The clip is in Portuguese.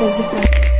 physical.